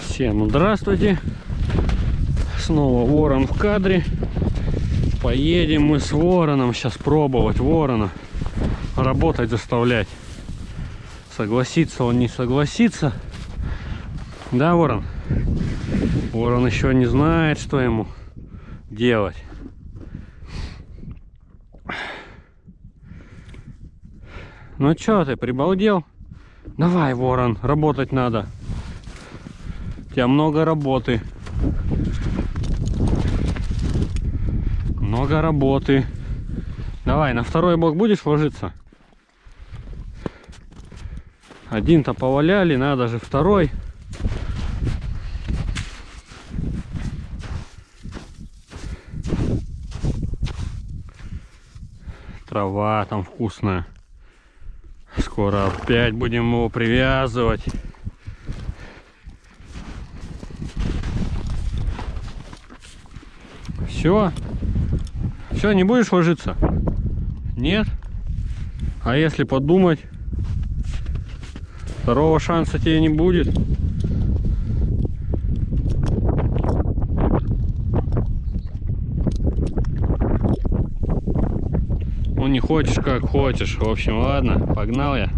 Всем здравствуйте. Снова ворон в кадре. Поедем мы с вороном сейчас пробовать ворона. Работать заставлять. Согласится он, не согласится. Да, ворон? Ворон еще не знает, что ему делать. Ну чё ты, прибалдел? Давай, ворон, работать надо. У тебя много работы. Много работы. Давай, на второй бок будешь ложиться? Один-то поваляли, надо же второй. Трава там вкусная. Скоро опять будем его привязывать. Все. Все, не будешь ложиться? Нет? А если подумать, второго шанса тебе не будет. Хочешь, как хочешь. В общем, ладно, погнал я.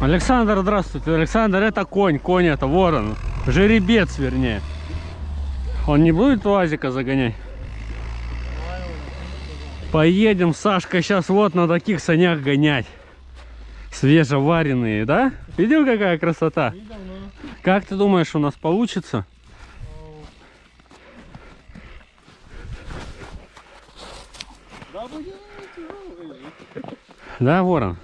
Александр, здравствуйте. Александр, это конь, конь это ворон. Жеребец, вернее. Он не будет лазика загонять? Поедем, Сашка, сейчас вот на таких санях гонять. Свежеваренные, да? Видел, какая красота? Как ты думаешь, у нас получится? Да. Да, ворон?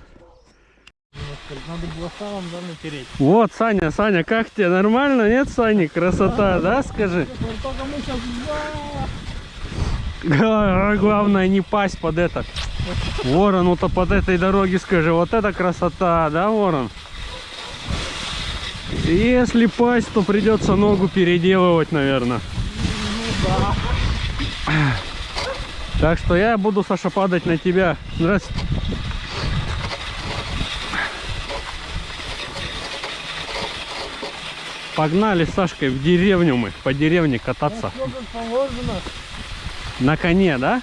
Надо было да, натереть. Вот, Саня, Саня, как тебе? Нормально, нет, Сани? Красота, да, скажи? Сейчас... Га- Главное не пасть под это. Ворону-то под этой дороги скажи, вот это красота, да, ворон? Если пасть, то придется ногу переделывать, наверное. Так что я буду, Саша, падать на тебя. Здравствуйте. Погнали с Сашкой в деревню мы, по деревне кататься. На коне, да?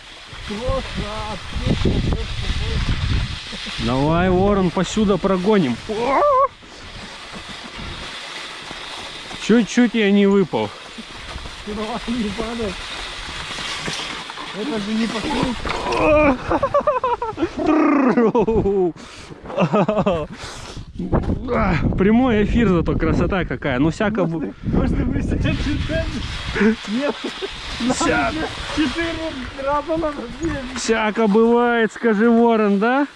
Давай, ворон, посюда прогоним. Чуть-чуть я не выпал. Голова не падает. Это же не покрыть. А, Прямой эфир зато красота какая. Ну всяко... бу- Может вы сейчас читаете? Нет. Вся- Надо четыре раза надо. Всяко бывает, скажи, ворон, да?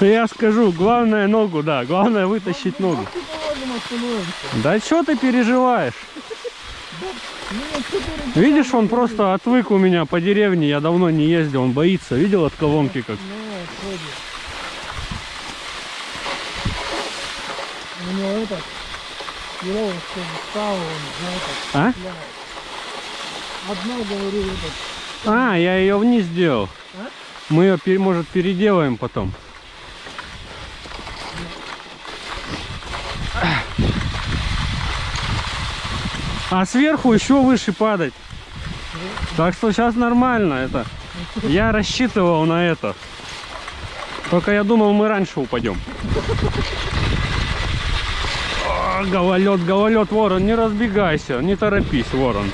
Я скажу, главное ногу, да, главное вытащить ногу. Да что ты переживаешь? Видишь, он просто отвык у меня по деревне, я давно не ездил, он боится. Видел от колонки как? У него этот встал, он А? этот. я- Одна, говорю, этот. А, я ее вниз сделал. А? Мы ее, может, переделаем потом. А сверху еще выше падать. Так что сейчас нормально это. Я рассчитывал на это. Только я думал, мы раньше упадем. А, Гололед, гололед, ворон, не разбегайся, не торопись, ворон.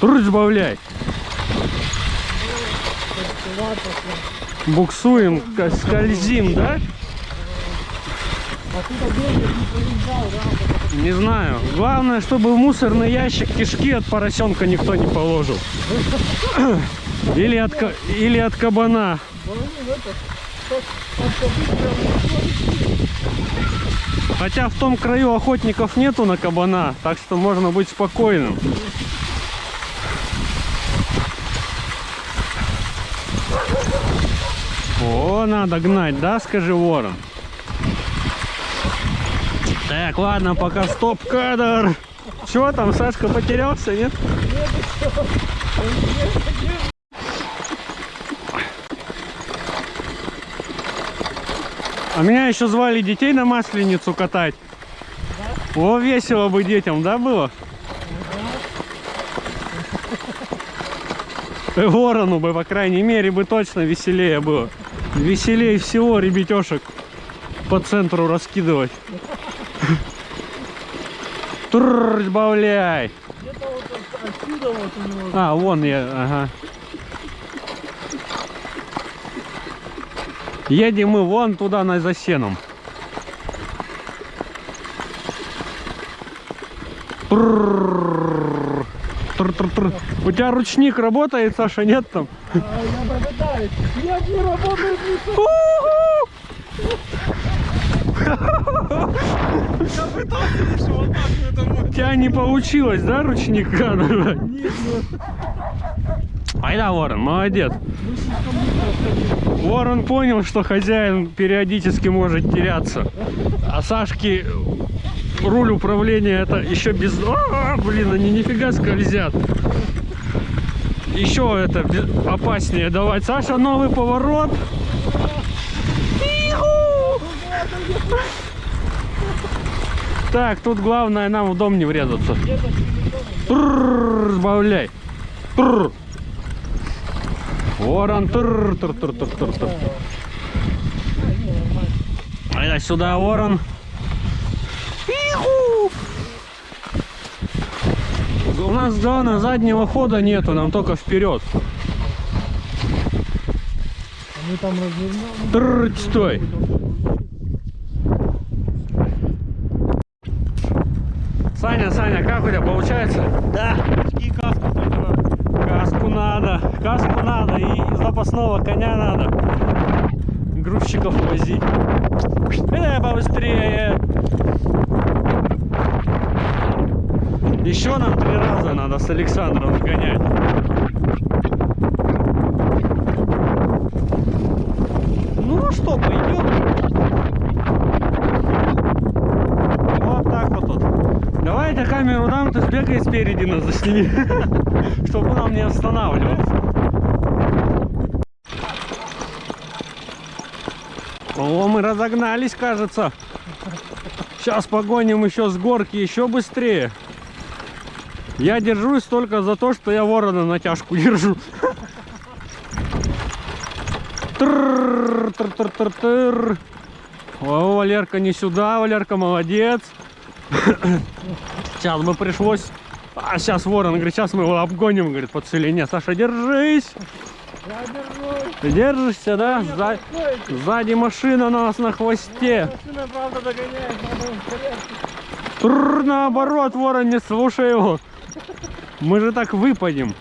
Труд сбавляй. Буксуем, скользим, да? Не знаю. Главное, чтобы в мусорный ящик кишки от поросенка никто не положил. Или от, или от кабана. Хотя в том краю охотников нету на кабана, так что можно быть спокойным. О, надо гнать, да, скажи, ворон? Так, ладно, пока стоп-кадр. Чего там, Сашка потерялся, нет? А меня еще звали детей на масленицу катать. О, весело бы детям, да, было? Э, Ворону бы, по крайней мере, бы точно веселее было. Веселее всего ребятешек по центру раскидывать. Трррр, сбавляй. Где-то вот от- отсюда вот у него... А, вон я, ага. Едем мы вон туда, на за сеном. Трррррр. Тр-тр-тр. У тебя ручник работает, Саша, нет там? А, я попытаюсь. Нет, не работает ни с- Я тебя не получилось, да, ручника нажать? Нет, нет. Айда, Ворон, молодец. Ворон понял, что хозяин периодически может теряться. А Сашки руль управления это еще без... А, блин, они нифига скользят. Еще это опаснее давать. Саша, новый поворот. Так, тут главное нам в дом не врезаться. Сбавляй. Ворон. Тур, тур, сюда ворон. У нас зона заднего хода нету, нам только вперед. Мы там развернули. Стой. Саня, Саня, как у тебя получается? Да, и каску надо. Каску надо, каску надо и запасного коня надо. Грузчиков возить. Э, побыстрее. Еще нам три раза надо с Александром сгонять. Ну что, пойдем. Вот так вот тут. Я тебе камеру дам, ты сбегай спереди нас засними. Чтобы нам не останавливаться. О, мы разогнались, кажется. Сейчас погоним еще с горки еще быстрее. Я держусь только за то, что я ворона на тяжку держу. О, Валерка не сюда, Валерка молодец. Сейчас бы пришлось... А сейчас ворон говорит, сейчас мы его обгоним, говорит, по целине. Саша, держись. Я держусь. Ты держишься, да? За-. Сзади машина на нас на хвосте. Машина, правда, догоняет. Тррр, наоборот, ворон, не слушай его. Мы же так выпадем.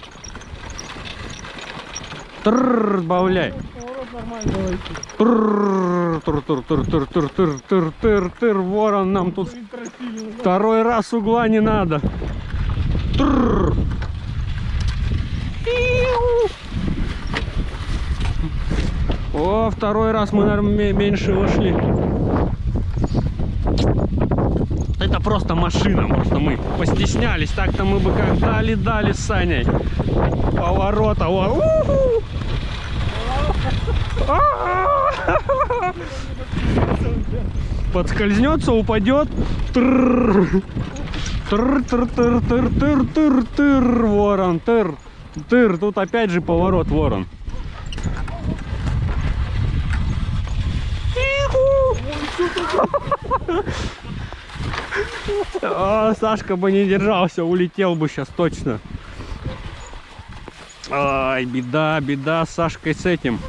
Тррр, сбавляй. Поворот нормально давайте. Тррр, тур, тур, тур, тур, тур, тур, тур, тур, тур, ворон, нам тут второй раз угла не надо. Тррр. Иу. О, второй раз мы, наверное, меньше вошли. Это просто машина, просто мы постеснялись. Так-то мы бы как дали-дали с Саней. Поворота. О, уху. А-а-а. Подскользнется, упадет. Трррр. Тыр-тыр-тыр-тыр-тыр-тыр-тыр, ворон, тыр, тыр. Тут опять же поворот, ворон. А, Сашка бы не держался, улетел бы сейчас точно. Ай, беда, беда Сашкой с этим.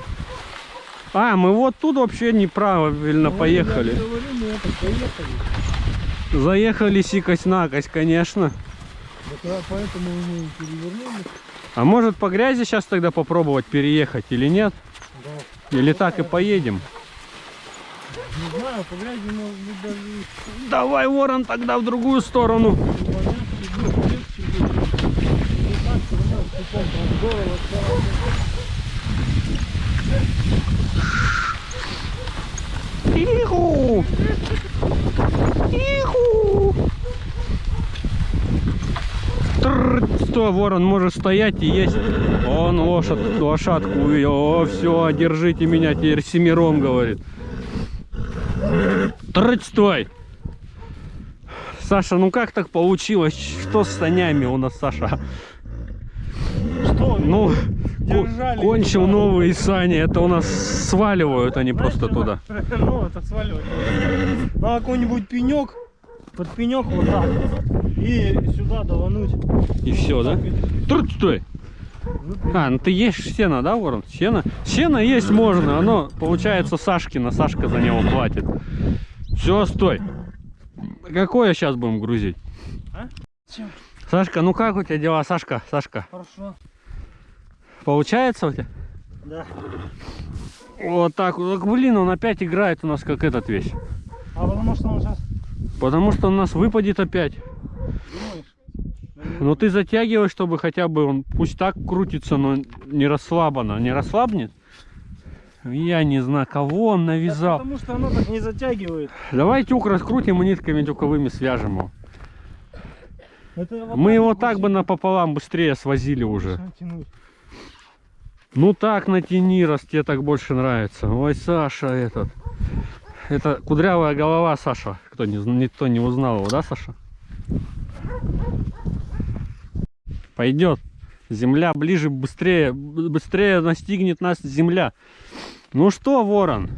А, мы вот тут вообще неправильно Ну, поехали. Говорю, это поехали. Заехали сикость-накость, конечно. Вот, а поэтому мы перевернули. А может по грязи сейчас тогда попробовать переехать или нет? Да. Или так и поедем? Не знаю, по грязи может быть даже Давай, ворон, тогда в другую сторону. понятно, будет легче будет. Не так, всё равно путем здорово, здорово. Иху! Иху! Стой, ворон, можешь стоять и есть. Он лошадь, лошадку увидел. О, все, держите меня теперь семером, говорит. Тррр, стой! Саша, ну как так получилось? Что с санями у нас, Саша? Что? Ну, Держали кончил новые сани. Это у нас сваливают они просто туда. Ну, это сваливать. Надо какой-нибудь пенек, под пенек вот так. И сюда давануть. И все, да? Тррр, стой! А, ну ты ешь сено, да, Ворон? Сено? Сено есть можно, оно получается Сашкина, Сашка за него платит. Все, стой. Какое сейчас будем грузить? А? Сашка, ну как у тебя дела, Сашка? Сашка, Хорошо. Получается у тебя? Да. Вот так вот. Так, Блин, он опять играет у нас как этот весь. А потому что он сейчас Потому что он у нас выпадет опять. думаешь? Ну ты затягивай, чтобы хотя бы он пусть так крутится, но не расслабленно. Не расслабнет? Я не знаю, кого он навязал. Потому что оно так не затягивает. Давай тюк раскрутим и нитками тюковыми свяжем его. Это Мы его так бы напополам быстрее свозили уже. Ну так натяни, раз тебе так больше нравится. Ой, Саша этот. Это кудрявая голова Саша. Кто не, никто не узнал его, да, Саша? Пойдет. Земля ближе, быстрее, быстрее настигнет нас земля. Ну что, ворон?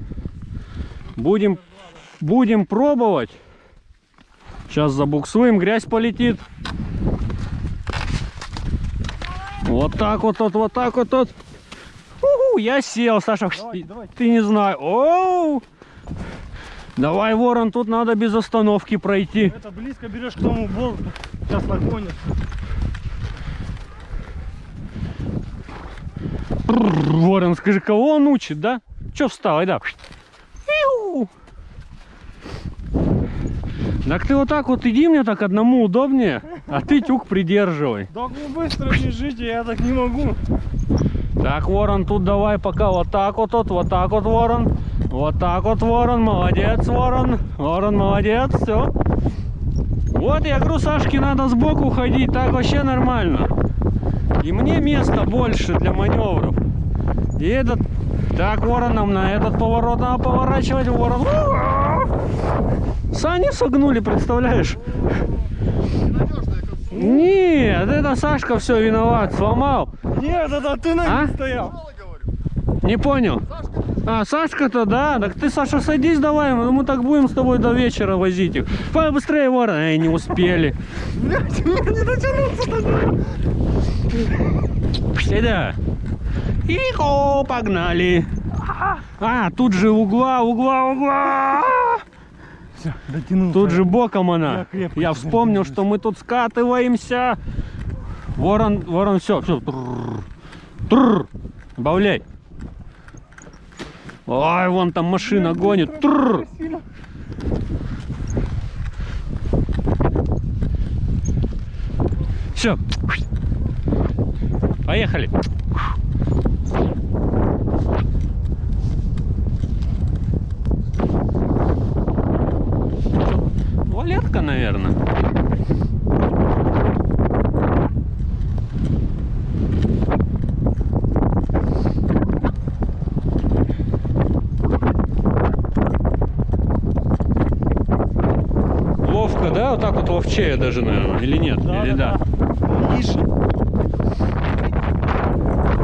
Будем, будем пробовать. Сейчас забуксуем, грязь полетит. Вот так вот, вот, вот так вот, вот. Уху, я сел, Саша. Давайте, давайте. Ты не знаешь. Оу! Давай, ворон, тут надо без остановки пройти. Это близко берешь к тому болту. Сейчас нагонишь. Бррр, Ворон, скажи, кого он учит, да? Че встал. Иу. Так ты вот так вот иди, мне так одному удобнее, а ты тюк придерживай. Так вы быстро бежите, я так не могу. Так, ворон, тут давай пока вот так вот, вот, вот так вот, ворон. Вот так вот, ворон, молодец, ворон. Ворон, молодец, все. Вот, я говорю, Сашке надо сбоку ходить, так вообще нормально. И мне места больше для маневров. И этот... Так, ворон, нам на этот поворот надо поворачивать, ворон. Сани согнули, представляешь? Нет, это Сашка все виноват, сломал. Нет, это ты на А? стоял. Не понял. А, Сашка-то, да? Так ты, Саша, садись давай, мы мы так будем с тобой до вечера возить их. Давай быстрее, ворон. Эй, не успели. Блядь, мне не дотянуться до Сюда. Ихо, погнали. А, тут же угла, угла, угла. Все, дотянулся. Тут же боком Я она. крепко Я вспомнил, что мы тут скатываемся. Ворон, ворон, все, все. Добавляй. Ой, вон там машина гонит. Тррр. Сильно. Все. Поехали. Валетка, наверное. Ловко, да? Вот ловчее даже, наверное. Или нет? Или да? Тише.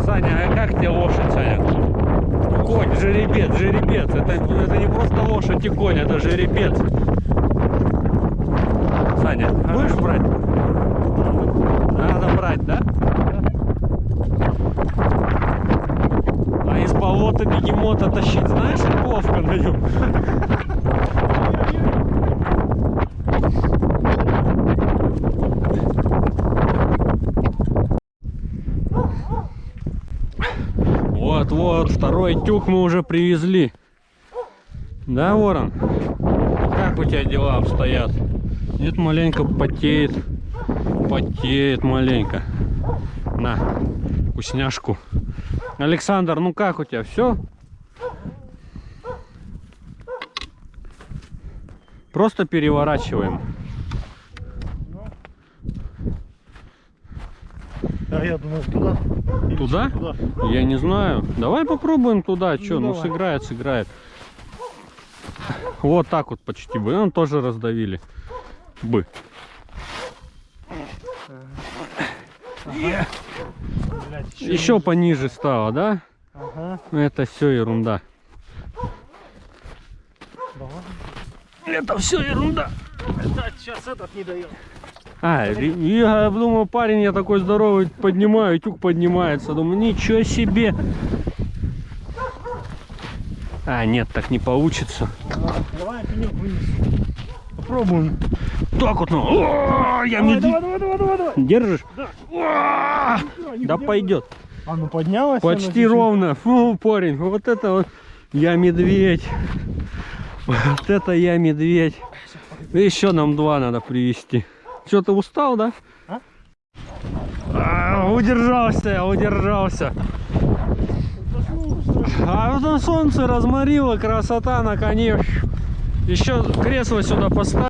Саня, а как тебе лошадь, Саня? Конь, жеребец, жеребец. Это, это не просто лошадь и конь, это жеребец. Саня, будешь брать? Надо брать, да? А из болота бегемота тащить, знаешь, ловко на нем. Вот, второй тюк мы уже привезли. Да, Ворон? Как у тебя дела обстоят? Нет, маленько потеет. Потеет маленько. На, вкусняшку. Александр, ну как у тебя? Все? Просто переворачиваем. А я думал туда. Или Туда? Туда. Я не знаю. Давай попробуем туда. Что, ну, давай. сыграет, сыграет. Вот так вот почти бы. Он тоже раздавили. Бы. Блядь, Еще пониже стало, да? Ага. Это все ерунда. Это все ерунда. Да, сейчас этот не дает. А, я думаю, парень, я такой здоровый, поднимаю, тюк поднимается. Думаю, ничего себе. А, нет, так не получится. Давай. Попробуем. Так вот, ну. О, я Давай, давай, давай, давай, давай, давай. Держишь? Да. О, Да пойдет. А ну поднялась. Почти ровно. Фу, парень, вот это вот я медведь. Вот это я медведь. Еще нам два надо привезти. Что, ты устал, да? А? А, удержался я, удержался. А вот на солнце разморило, красота на коне. Еще кресло сюда поставь.